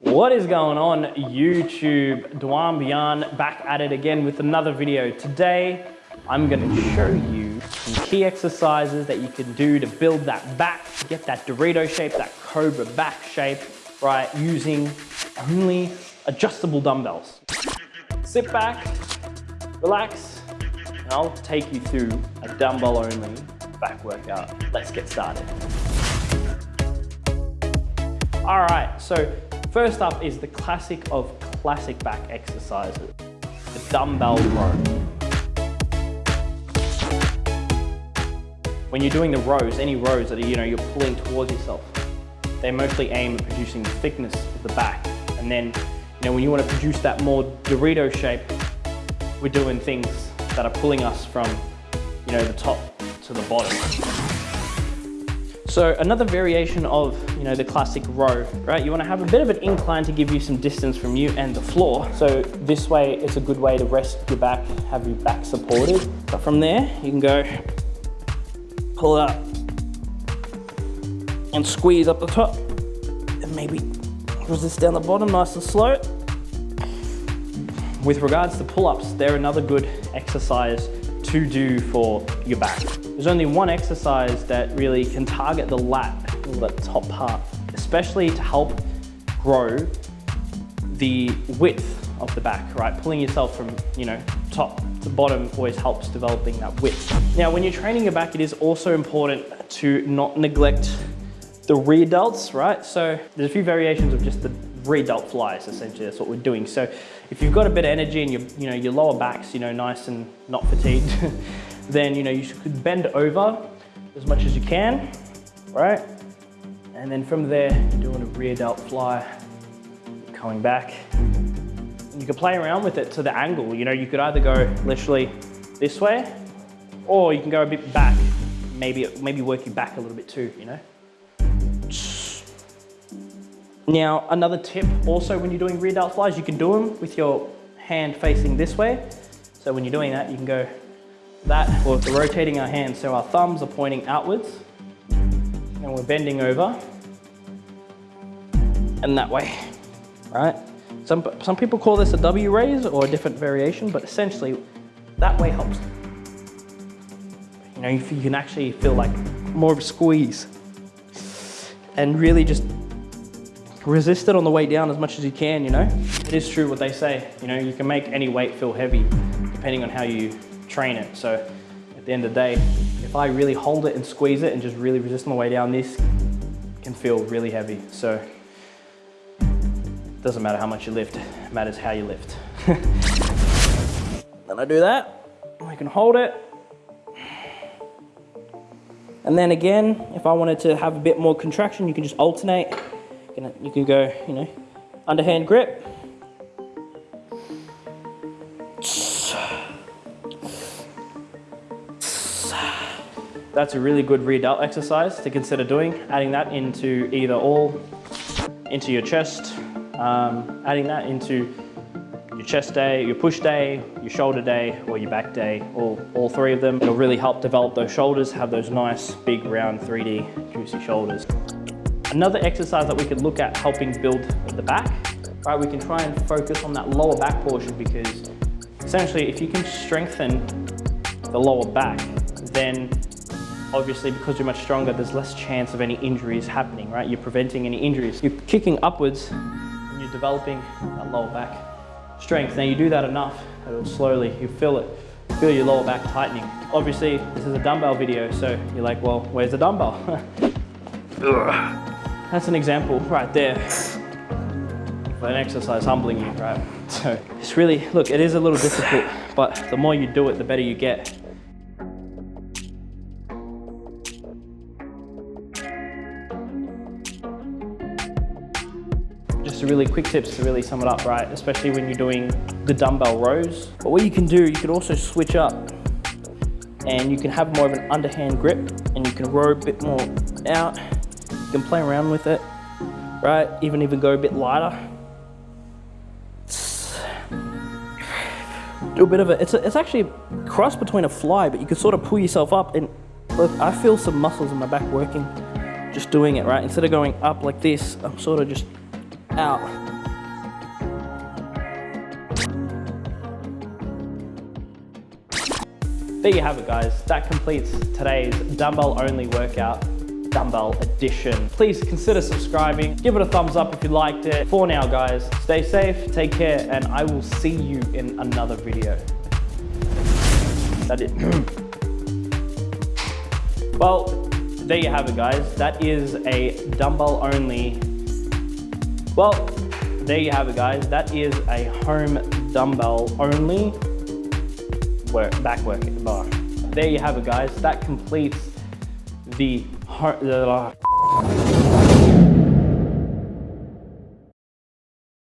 What is going on YouTube? Dwan Bian back at it again with another video. Today, I'm gonna show you some key exercises that you can do to build that back, to get that Dorito shape, that Cobra back shape, right, using only adjustable dumbbells. Sit back, relax, and I'll take you through a dumbbell only back workout. Let's get started. All right, so first up is the classic of classic back exercises, the dumbbell row. When you're doing the rows, any rows that are, you know, you're pulling towards yourself, they mostly aim at producing the thickness of the back. And then, you know, when you want to produce that more Dorito shape, we're doing things that are pulling us from, you know, the top to the bottom. So another variation of, you know, the classic row, right? You wanna have a bit of an incline to give you some distance from you and the floor. So this way, it's a good way to rest your back, have your back supported. But from there, you can go, pull up, and squeeze up the top. And maybe resist down the bottom nice and slow. With regards to pull-ups, they're another good exercise to do for your back. There's only one exercise that really can target the lat, the top part, especially to help grow the width of the back, right? Pulling yourself from, you know, top to bottom always helps developing that width. Now, when you're training your back, it is also important to not neglect the rear delts, right? So there's a few variations of just the rear delt flies, essentially, that's what we're doing. So if you've got a bit of energy and your, you know, your lower back's, you know, nice and not fatigued, then, you know, you should bend over as much as you can, right? And then from there, you're doing a rear delt fly, coming back. You can play around with it to the angle. You know, you could either go literally this way, or you can go a bit back, maybe, maybe work your back a little bit too, you know? Now, another tip also when you're doing rear delt flies, you can do them with your hand facing this way. So when you're doing that, you can go that, or we're rotating our hands so our thumbs are pointing outwards and we're bending over and that way, right? Some, some people call this a W raise or a different variation, but essentially that way helps. You know, you can actually feel like more of a squeeze and really just resist it on the way down as much as you can, you know? It is true what they say, you know, you can make any weight feel heavy depending on how you train it. So at the end of the day, if I really hold it and squeeze it and just really resist my way down, this can feel really heavy. So it doesn't matter how much you lift, it matters how you lift. then I do that, I can hold it. And then again, if I wanted to have a bit more contraction, you can just alternate you can go, you know, underhand grip. That's a really good rear delt exercise to consider doing, adding that into either all, into your chest, um, adding that into your chest day, your push day, your shoulder day, or your back day, all, all three of them. It'll really help develop those shoulders, have those nice, big, round, 3D, juicy shoulders. Another exercise that we could look at helping build the back, right? We can try and focus on that lower back portion because essentially if you can strengthen the lower back, then obviously because you're much stronger, there's less chance of any injuries happening, right? You're preventing any injuries. You're kicking upwards and you're developing that lower back strength. Now you do that enough, it'll slowly, you feel it, feel your lower back tightening. Obviously, this is a dumbbell video, so you're like, well, where's the dumbbell? That's an example right there of an exercise humbling you, right? So it's really, look, it is a little difficult, but the more you do it, the better you get. Just a really quick tips to really sum it up, right? Especially when you're doing the dumbbell rows. But what you can do, you can also switch up and you can have more of an underhand grip and you can row a bit more out can play around with it, right? Even even go a bit lighter. Do a bit of it. It's, a, it's actually a cross between a fly, but you can sort of pull yourself up and look, I feel some muscles in my back working just doing it, right? Instead of going up like this, I'm sort of just out. There you have it guys. That completes today's dumbbell only workout dumbbell edition. Please consider subscribing. Give it a thumbs up if you liked it. For now guys, stay safe, take care, and I will see you in another video. That is. well, there you have it guys. That is a dumbbell only. Well, there you have it guys. That is a home dumbbell only work, back work bar. There you have it guys. That completes the, the